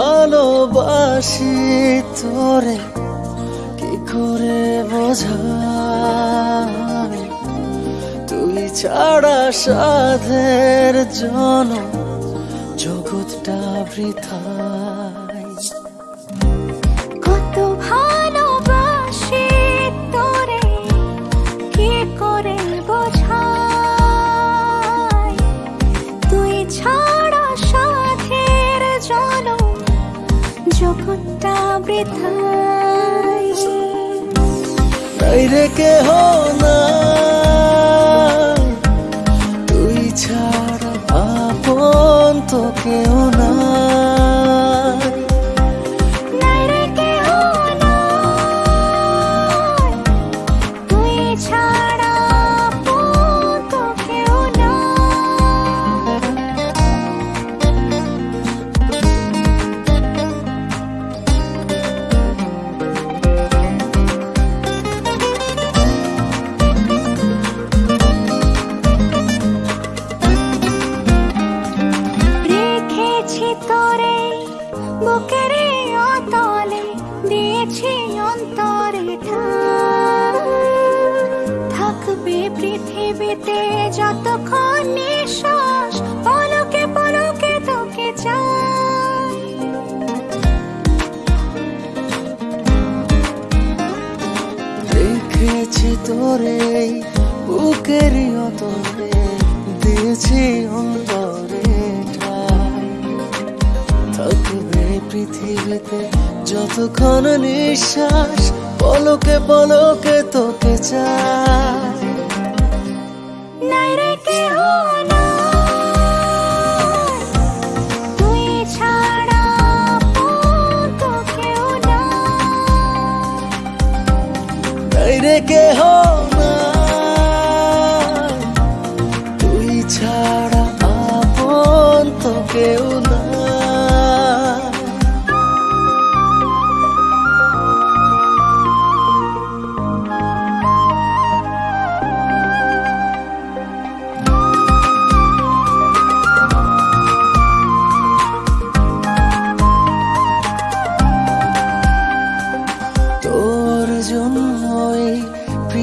ভালোবাসি তোরে কি করে বোঝাই তুই ছাড়া সাধের জন জগৎটা বৃথা কত ভালোবাসি রে কেহ না তুই আপন তো কেউ নাই। অতলে দিয়েছি অন্তরে। থাকবে পৃথিবীতে যতক্ষণ নিঃশ্বাস পলকে পলকে তোকে চাই রেখেছি তোরে, বুকের অতরে দিয়েছি অন্তরে পৃথিবীতে যতক্ষণ নিঃশ্বাস পলকে পলকে তোকে চাই। রে কেহ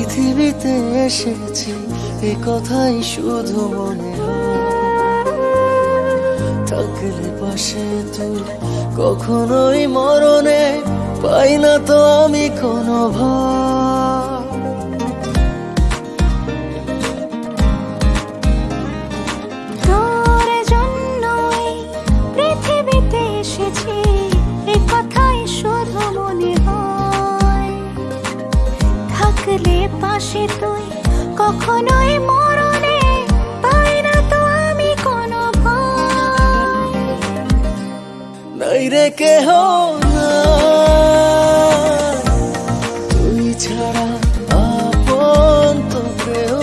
পৃথিবীতে এসেছি, এ কথাই শুধু মনে থাকলে পাশে তুই কখনোই মরণে পাই না তো আমি কোনো ভয়। যে তুই? কখনোই মরণে পাই না তো আমি কোনো ভয়। নাই রে কেহ না তুই ছাড়া আপন তো প্রেম